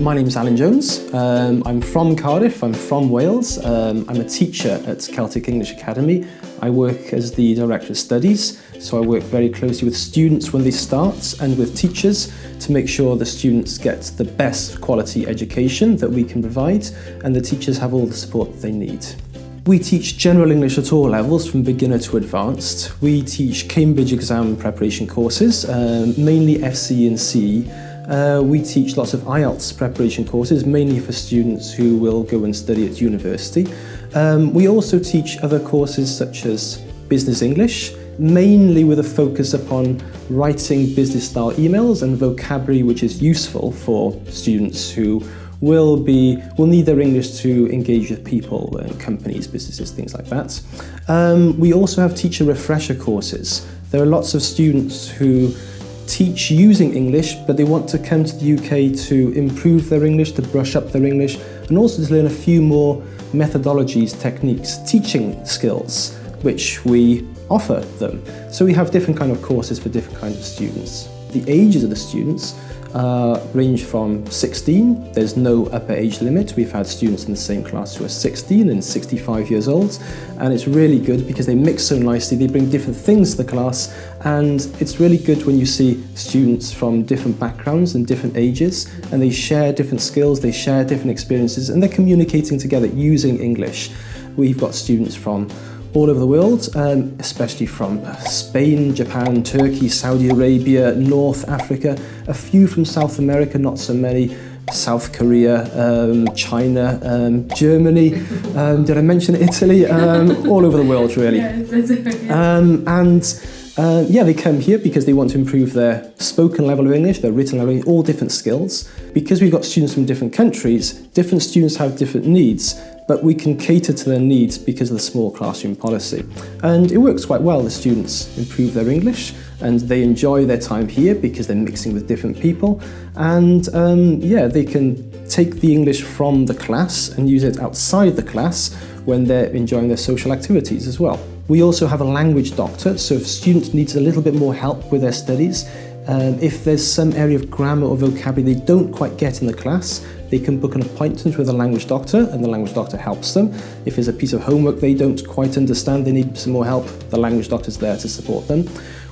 My name's Alan Jones. Um, I'm from Cardiff, I'm from Wales. Um, I'm a teacher at Celtic English Academy. I work as the Director of Studies, so I work very closely with students when they start and with teachers to make sure the students get the best quality education that we can provide and the teachers have all the support they need. We teach general English at all levels, from beginner to advanced. We teach Cambridge exam preparation courses, um, mainly FCE and CAE, uh, we teach lots of IELTS preparation courses, mainly for students who will go and study at university. Um, we also teach other courses such as Business English, mainly with a focus upon writing business-style emails and vocabulary which is useful for students who will be will need their English to engage with people, and companies, businesses, things like that. Um, we also have teacher refresher courses. There are lots of students who teach using English, but they want to come to the UK to improve their English, to brush up their English, and also to learn a few more methodologies, techniques, teaching skills, which we offer them. So we have different kind of courses for different kinds of students. The ages of the students uh, range from 16, there's no upper age limit. We've had students in the same class who are 16 and 65 years old, and it's really good because they mix so nicely, they bring different things to the class, and it's really good when you see students from different backgrounds and different ages, and they share different skills, they share different experiences, and they're communicating together using English. We've got students from all over the world, um, especially from Spain, Japan, Turkey, Saudi Arabia, North Africa, a few from South America, not so many, South Korea, um, China, um, Germany, um, did I mention Italy? Um, all over the world, really. Um, and uh, yeah, they come here because they want to improve their spoken level of English, their written level, all different skills. Because we've got students from different countries, different students have different needs, but we can cater to their needs because of the small classroom policy. And it works quite well. The students improve their English and they enjoy their time here because they're mixing with different people. And um, yeah, they can take the English from the class and use it outside the class when they're enjoying their social activities as well. We also have a language doctor, so if a student needs a little bit more help with their studies, um, if there's some area of grammar or vocabulary they don't quite get in the class, they can book an appointment with a language doctor and the language doctor helps them. If there's a piece of homework they don't quite understand, they need some more help, the language doctor's there to support them.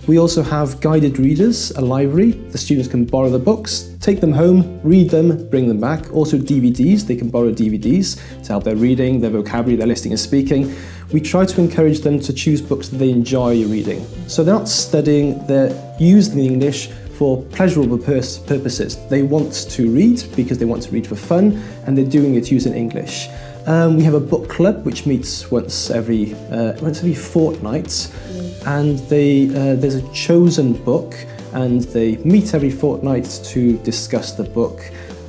We also have guided readers, a library. The students can borrow the books, take them home, read them, bring them back. Also DVDs, they can borrow DVDs to help their reading, their vocabulary, their listening and speaking. We try to encourage them to choose books that they enjoy reading. So they're not studying, they're using English for pleasurable purposes. They want to read because they want to read for fun and they're doing it using English. Um, we have a book club which meets once every uh, once every fortnight and they, uh, there's a chosen book and they meet every fortnight to discuss the book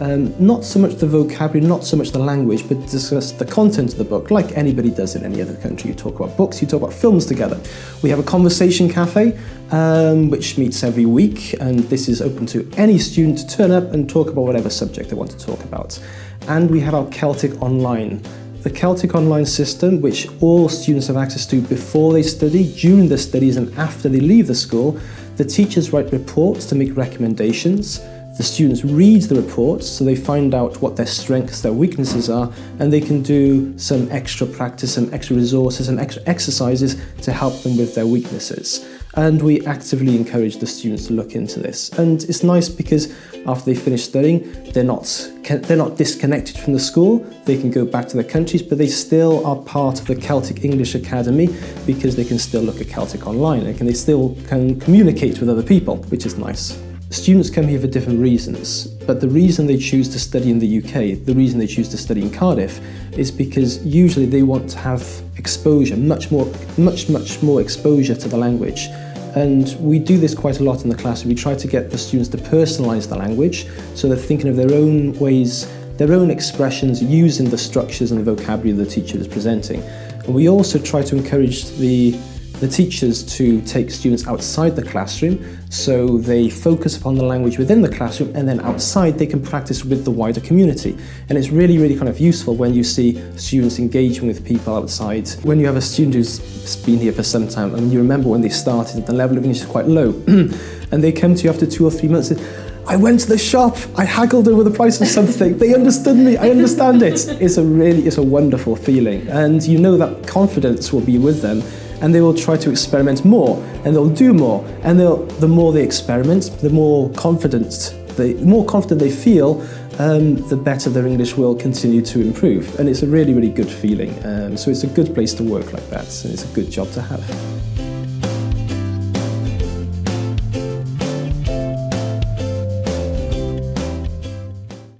um, not so much the vocabulary, not so much the language, but discuss the content of the book, like anybody does in any other country. You talk about books, you talk about films together. We have a conversation cafe, um, which meets every week, and this is open to any student to turn up and talk about whatever subject they want to talk about. And we have our Celtic Online. The Celtic Online system, which all students have access to before they study, during their studies and after they leave the school, the teachers write reports to make recommendations, the students read the reports so they find out what their strengths, their weaknesses are, and they can do some extra practice, some extra resources, and extra exercises to help them with their weaknesses. And we actively encourage the students to look into this. And it's nice because after they finish studying, they're not, they're not disconnected from the school, they can go back to their countries, but they still are part of the Celtic English Academy because they can still look at Celtic online and they still can communicate with other people, which is nice. Students come here for different reasons, but the reason they choose to study in the UK, the reason they choose to study in Cardiff, is because usually they want to have exposure, much more, much, much more exposure to the language. And we do this quite a lot in the class. We try to get the students to personalise the language, so they're thinking of their own ways, their own expressions using the structures and the vocabulary the teacher is presenting. And we also try to encourage the the teachers to take students outside the classroom so they focus upon the language within the classroom and then outside they can practice with the wider community. And it's really, really kind of useful when you see students engaging with people outside. When you have a student who's been here for some time and you remember when they started, the level of English is quite low and they come to you after two or three months and I went to the shop, I haggled over the price of something, they understood me, I understand it. It's a really, it's a wonderful feeling. And you know that confidence will be with them and they will try to experiment more and they'll do more. And the more they experiment, the more confident they, the more confident they feel, um, the better their English will continue to improve. And it's a really, really good feeling. Um, so it's a good place to work like that, and it's a good job to have.